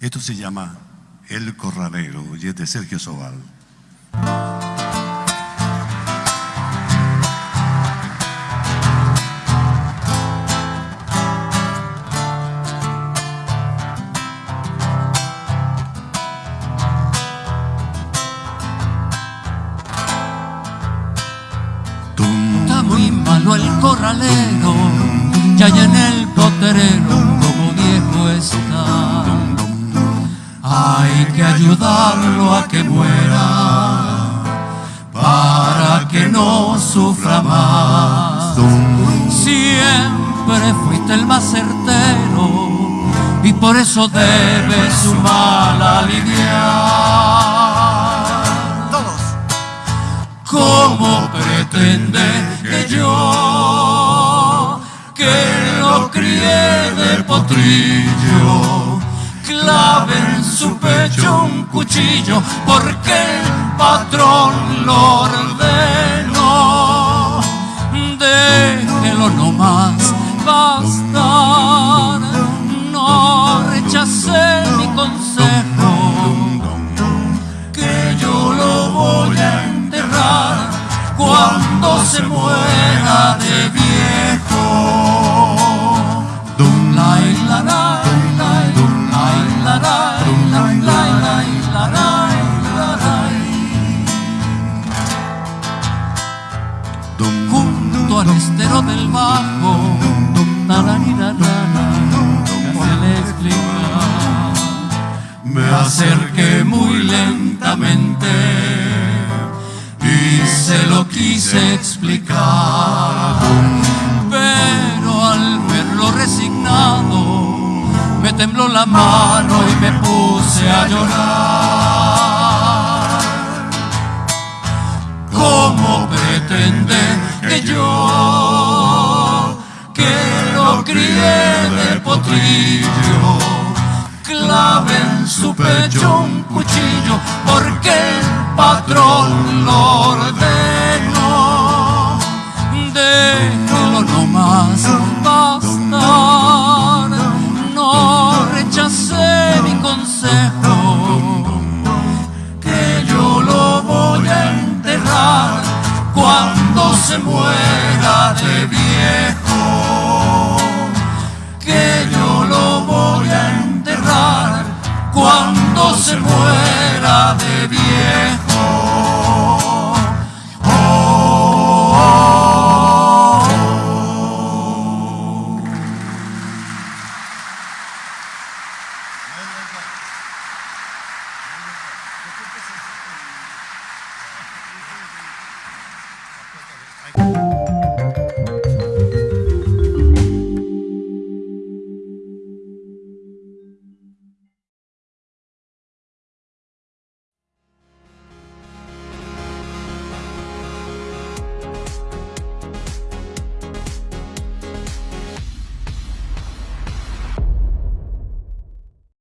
Esto se llama El Corralero y es de Sergio Sobal. Está muy malo el corralero, ya en el poterero ayudarlo a que muera para que no sufra más. Siempre fuiste el más certero y por eso debe su mal aliviar. ¿Cómo pretende que yo, que lo crié de potrillo, clave en su pecho cuchillo porque el patrón lo ordenó? Déjelo nomás bastar, no rechacé mi consejo que yo lo voy a enterrar cuando se muera de viejo. Estero del bajo, tararira-rara, casi le explica. Me acerqué muy lentamente y se lo quise explicar. Pero al verlo resignado, me tembló la mano y me puse a llorar. Clave en su pecho un cuchillo porque el patrón lo ordenó. Déjalo nomás bastar, no rechacé mi consejo, que yo lo voy a enterrar cuando se muera de viejo cuando se muera de viejo.